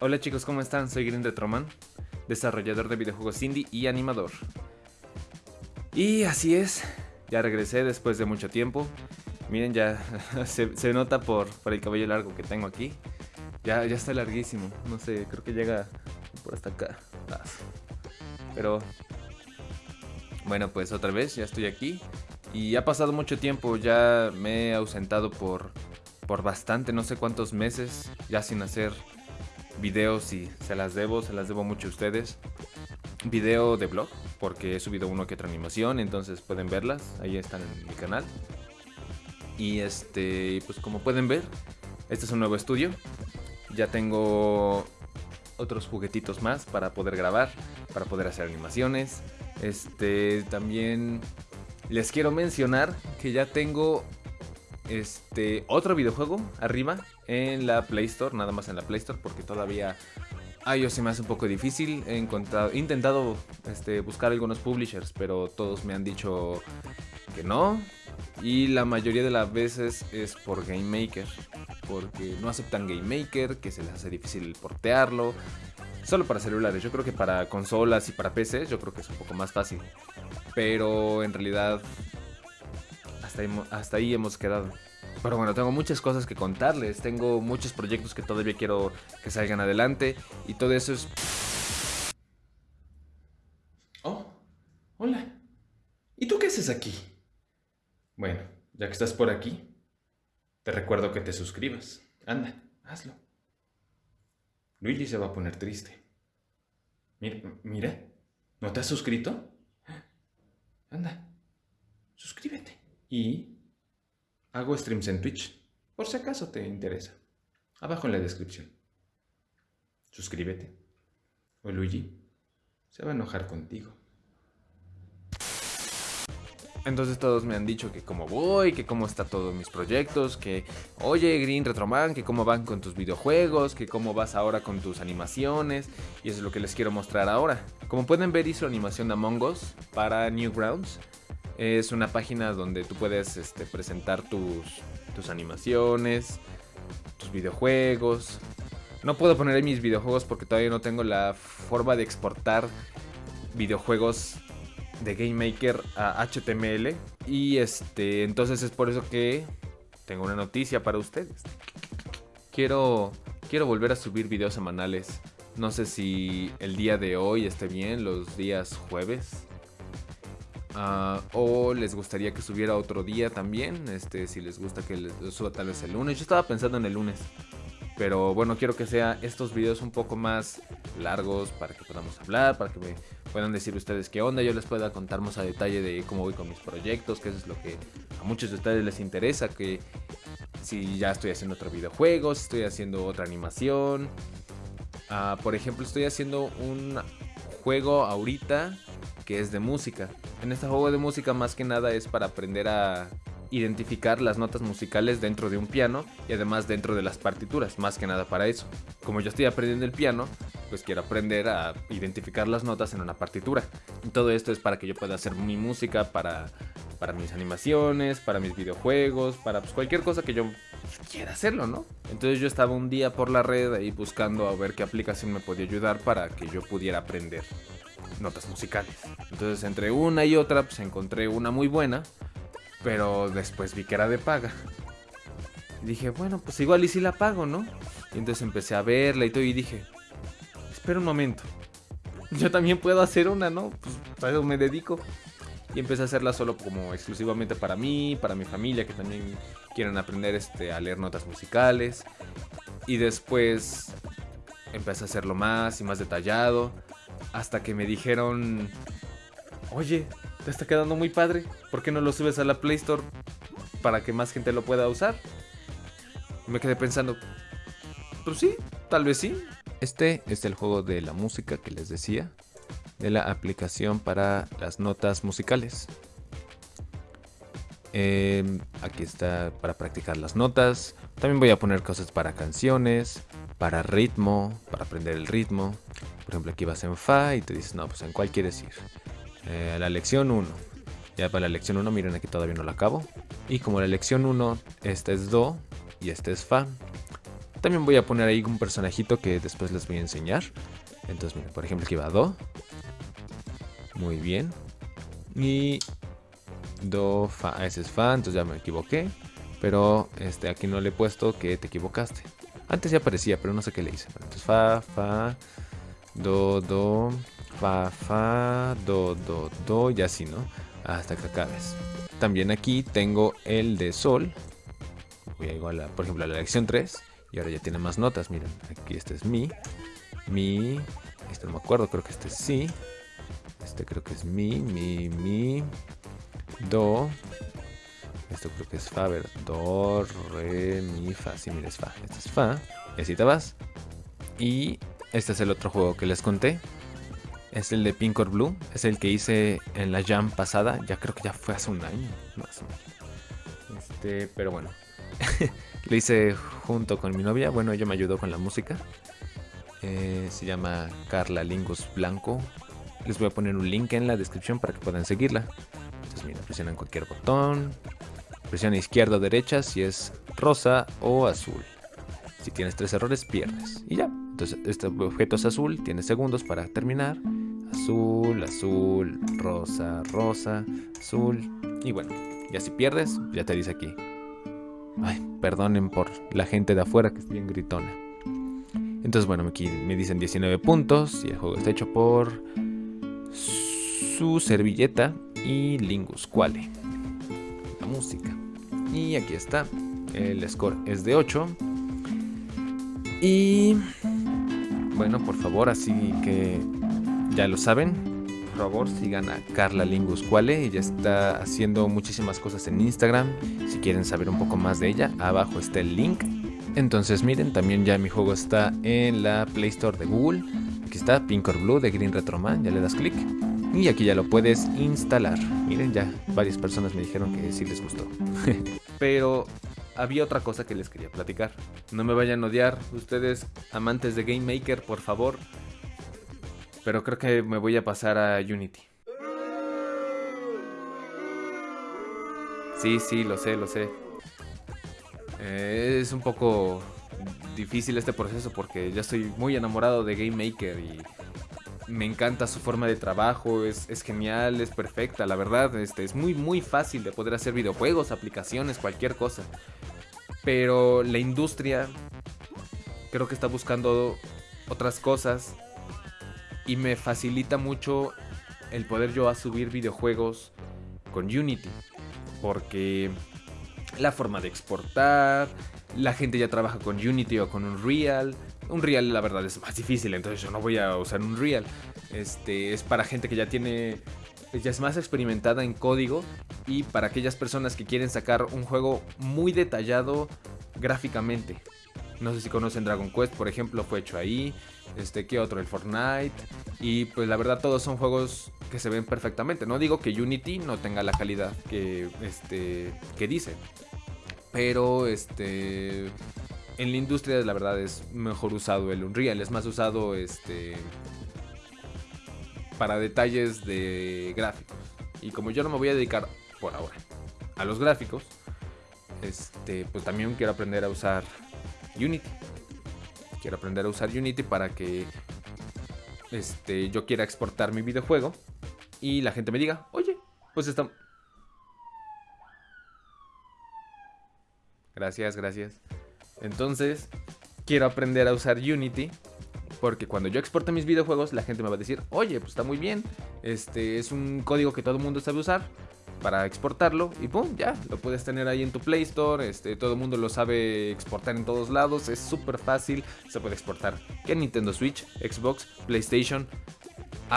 Hola chicos, ¿cómo están? Soy Green Retroman, desarrollador de videojuegos indie y animador. Y así es, ya regresé después de mucho tiempo. Miren, ya se, nota por, el cabello largo que tengo aquí. Ya, ya está larguísimo, no sé, creo que llega por hasta acá. Pero bueno, pues otra vez, ya estoy aquí. Y ha pasado mucho tiempo, ya me he ausentado por, por bastante, no sé cuántos meses, ya sin hacer videos y se las debo, se las debo mucho a ustedes. Video de blog, porque he subido uno que otra animación, entonces pueden verlas, ahí están en mi canal. Y este, pues como pueden ver, este es un nuevo estudio. Ya tengo otros juguetitos más para poder grabar, para poder hacer animaciones. Este, también les quiero mencionar que ya tengo este otro videojuego arriba en la Play Store, nada más en la Play Store porque todavía iOS se me hace un poco difícil. He, encontrado, he intentado este, buscar algunos publishers, pero todos me han dicho que no. Y la mayoría de las veces es por Game Maker, porque no aceptan Game Maker, que se les hace difícil portearlo. Solo para celulares, yo creo que para consolas y para PC yo creo que es un poco más fácil. Pero en realidad hasta ahí, hemos quedado. Pero bueno, tengo muchas cosas que contarles, tengo muchos proyectos que todavía quiero que salgan adelante y todo eso es... Oh, hola. ¿Y tú qué haces aquí? Bueno, ya que estás por aquí, te recuerdo que te suscribas. Anda, hazlo. Luigi se va a poner triste. Mira, mira, ¿no te has suscrito? Anda, suscríbete. Y hago streams en Twitch, por si acaso te interesa. Abajo en la descripción. Suscríbete. O Luigi se va a enojar contigo. Entonces todos me han dicho que cómo voy, que cómo está todos mis proyectos, que oye Green Retroman, que cómo van con tus videojuegos, que cómo vas ahora con tus animaciones y eso es lo que les quiero mostrar ahora. Como pueden ver hice animación de Among Us para Newgrounds. Es una página donde tú puedes este, presentar tus, tus animaciones, tus videojuegos. No puedo poner ahí mis videojuegos porque todavía no tengo la forma de exportar videojuegos de Game Maker a HTML. Y este, entonces es por eso que tengo una noticia para ustedes. Quiero, quiero volver a subir videos semanales. No sé si el día de hoy esté bien, los días jueves. Ah, o les gustaría que subiera otro día también. Este, si les gusta que suba tal vez el lunes. Yo estaba pensando en el lunes. Pero bueno, quiero que sea estos videos un poco más largos para que podamos hablar, para que me puedan decir ustedes qué onda, yo les pueda contar más a detalle de cómo voy con mis proyectos, que eso es lo que a muchos de ustedes les interesa, que si ya estoy haciendo otro videojuego, si estoy haciendo otra animación. Ah, por ejemplo, estoy haciendo un juego ahorita que es de música. En este juego de música más que nada es para aprender a identificar las notas musicales dentro de un piano y además dentro de las partituras, más que nada para eso. Como yo estoy aprendiendo el piano, pues quiero aprender a identificar las notas en una partitura. Y todo esto es para que yo pueda hacer mi música para, mis animaciones, para mis videojuegos, para pues, cualquier cosa que yo quiera hacerlo, ¿no? Entonces yo estaba un día por la red ahí buscando a ver qué aplicación me podía ayudar para que yo pudiera aprender notas musicales. Entonces entre una y otra pues encontré una muy buena pero después vi que era de paga. dije, bueno, pues igual y si la pago, ¿no? Y entonces empecé a verla y todo y dije, espera un momento. Yo también puedo hacer una, ¿no? Pues para eso me dedico. Y empecé a hacerla solo como exclusivamente para mí, para mi familia, que también quieren aprender este, a leer notas musicales. Y después empecé a hacerlo más y más detallado. Hasta que me dijeron, oye, te está quedando muy padre. ¿Por qué no lo subes a la Play Store para que más gente lo pueda usar? me quedé pensando, pues sí, tal vez sí. Este es el juego de la música que les decía, de la aplicación para las notas musicales. Em, aquí está para practicar las notas. También voy a poner cosas para canciones, para ritmo, para aprender el ritmo. Por ejemplo, aquí vas en Fa y te dices, no, pues en cuál quieres ir. Eh, la lección 1. Ya para la lección 1, miren aquí todavía no la acabo. Y como la lección 1, esta es Do y esta es Fa. También voy a poner ahí un personajito que después les voy a enseñar. Entonces, miren, por ejemplo, aquí va Do. Muy bien. Y Do, Fa, ese es Fa, entonces ya me equivoqué. Pero este, aquí no le he puesto que te equivocaste. Antes ya aparecía, pero no sé qué le hice. Entonces Fa, Fa, Do, Do, Fa, Fa, Do, Do, Do y así, ¿no? Hasta que acabes. También aquí tengo el de Sol. Voy a igual, por ejemplo, a la lección 3. Y ahora ya tiene más notas, miren. Aquí este es Mi. Mi. Este no me acuerdo, creo que este es Si. Este creo que es Mi, Mi, Mi. Do. Esto creo que es Fa, ver. Do, Re, Mi, Fa. Sí, mira, es Fa. Este es Fa. Y así te vas. Y este es el otro juego que les conté. Es el de Pink or Blue. Es el que hice en la Jam pasada. Ya creo que ya fue hace un año. Más o menos. Este, pero bueno. Lo hice junto con mi novia. Bueno, ella me ayudó con la música. Eh, se llama Carla Lingus Blanco. Les voy a poner un link en la descripción para que puedan seguirla. Entonces, mira, presionan cualquier botón. Presiona izquierda o derecha si es rosa o azul. Si tienes tres errores, pierdes. Y ya. Entonces, este objeto es azul, tiene segundos para terminar. Azul, azul, rosa, rosa, azul. Y bueno, ya si pierdes, ya te dice aquí. Ay, perdonen por la gente de afuera que es bien gritona. Entonces, bueno, aquí me dicen 19 puntos y el juego está hecho por su servilleta y Lingus Quale. La música. Y aquí está. El score es de 8. Y bueno, por favor, así que ya lo saben. Por favor, sigan a Carla Lingus Quale. Ella está haciendo muchísimas cosas en Instagram. Si quieren saber un poco más de ella, abajo está el link. Entonces miren, también ya mi juego está en la Play Store de Google. Aquí está Pink or Blue de Green Retroman, ya le das clic. Y aquí ya lo puedes instalar. Miren, ya varias personas me dijeron que sí les gustó. Pero había otra cosa que les quería platicar. No me vayan a odiar, ustedes amantes de Game Maker, por favor. Pero creo que me voy a pasar a Unity. Sí, sí, lo sé, lo sé. Eh, es un poco difícil este proceso porque ya estoy muy enamorado de Game Maker y me encanta su forma de trabajo, es, es, genial, es perfecta, la verdad, este, es muy muy fácil de poder hacer videojuegos, aplicaciones, cualquier cosa. Pero la industria creo que está buscando otras cosas y me facilita mucho el poder yo a subir videojuegos con Unity. Porque la forma de exportar, la gente ya trabaja con Unity o con Unreal. Unreal la verdad es más difícil, entonces yo no voy a usar Unreal. Este es para gente que ya tiene ya es más experimentada en código y para aquellas personas que quieren sacar un juego muy detallado gráficamente. No sé si conocen Dragon Quest, por ejemplo, fue hecho ahí. Este, ¿qué otro? El Fortnite. Y pues la verdad todos son juegos que se ven perfectamente. No digo que Unity no tenga la calidad que, este, que dice. Pero este, en la industria la verdad es mejor usado el Unreal. Es más usado este, para detalles de gráficos. Y como yo no me voy a dedicar por ahora a los gráficos, este, pues también quiero aprender a usar Unity. Quiero aprender a usar Unity para que este, yo quiera exportar mi videojuego y la gente me diga, oye, pues está... Gracias, gracias. Entonces, quiero aprender a usar Unity porque cuando yo exporte mis videojuegos, la gente me va a decir, oye, pues está muy bien. Este es un código que todo el mundo sabe usar para exportarlo y pum, ya, lo puedes tener ahí en tu Play Store, este, todo el mundo lo sabe exportar en todos lados, es súper fácil, se puede exportar que Nintendo Switch, Xbox, PlayStation,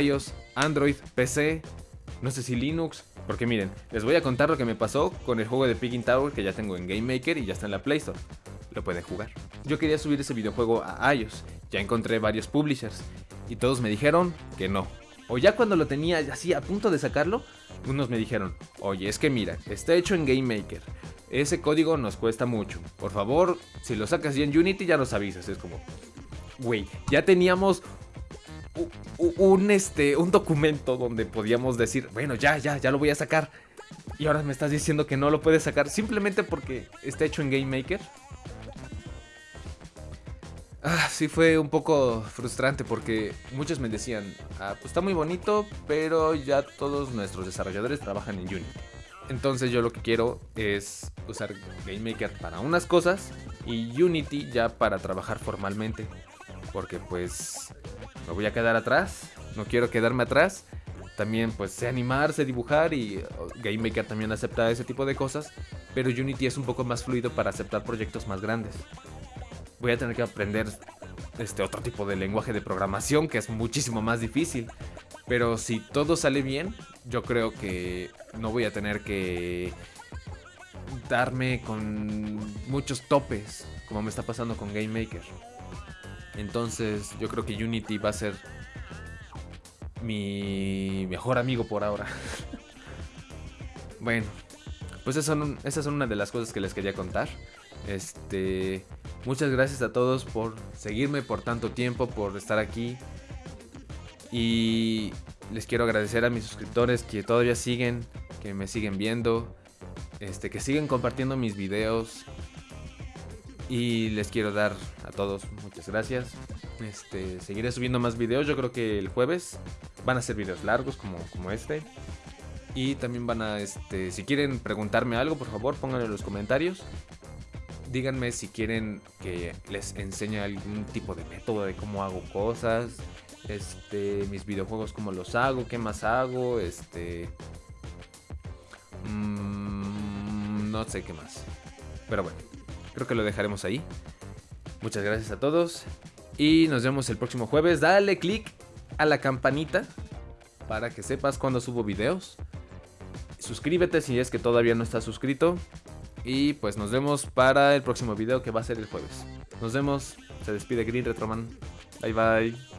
iOS, Android, PC, no sé si Linux, porque miren, les voy a contar lo que me pasó con el juego de Picking Tower que ya tengo en Game Maker y ya está en la Play Store. Lo pueden jugar. Yo quería subir ese videojuego a iOS, ya encontré varios publishers y todos me dijeron que no. O ya cuando lo tenía así a punto de sacarlo, unos me dijeron, oye, es que mira, está hecho en Game Maker. Ese código nos cuesta mucho. Por favor, si lo sacas ya en Unity ya nos avisas. Es como, güey, ya teníamos un, este, un documento donde podíamos decir, bueno, ya, ya, ya lo voy a sacar. Y ahora me estás diciendo que no lo puedes sacar simplemente porque está hecho en Game Maker. Ah, sí fue un poco frustrante porque muchos me decían, ah, pues está muy bonito, pero ya todos nuestros desarrolladores trabajan en Unity. Entonces yo lo que quiero es usar GameMaker para unas cosas y Unity ya para trabajar formalmente. Porque pues me voy a quedar atrás, no quiero quedarme atrás. También pues sé animar, sé dibujar y oh, GameMaker también acepta ese tipo de cosas. Pero Unity es un poco más fluido para aceptar proyectos más grandes voy a tener que aprender este otro tipo de lenguaje de programación que es muchísimo más difícil. Pero si todo sale bien, yo creo que no voy a tener que darme con muchos topes, como me está pasando con Game Maker. Entonces, yo creo que Unity va a ser mi mejor amigo por ahora. bueno, pues esas son, esas son una de las cosas que les quería contar. Este, muchas gracias a todos por seguirme por tanto tiempo, por estar aquí. Y les quiero agradecer a mis suscriptores que todavía siguen, que me siguen viendo, este, que siguen compartiendo mis videos. Y les quiero dar a todos muchas gracias. Este, seguiré subiendo más videos, yo creo que el jueves van a ser videos largos como, como este. Y también van a, este, si quieren preguntarme algo, por favor, pónganlo en los comentarios díganme si quieren que les enseñe algún tipo de método de cómo hago cosas. Este, mis videojuegos, cómo los hago, qué más hago, este... Mmm, no sé qué más. Pero bueno, creo que lo dejaremos ahí. Muchas gracias a todos. Y nos vemos el próximo jueves. Dale click a la campanita para que sepas cuando subo videos. Suscríbete si es que todavía no estás suscrito. Y pues nos vemos para el próximo video que va a ser el jueves. Nos vemos. Se despide Green Retroman. Bye bye.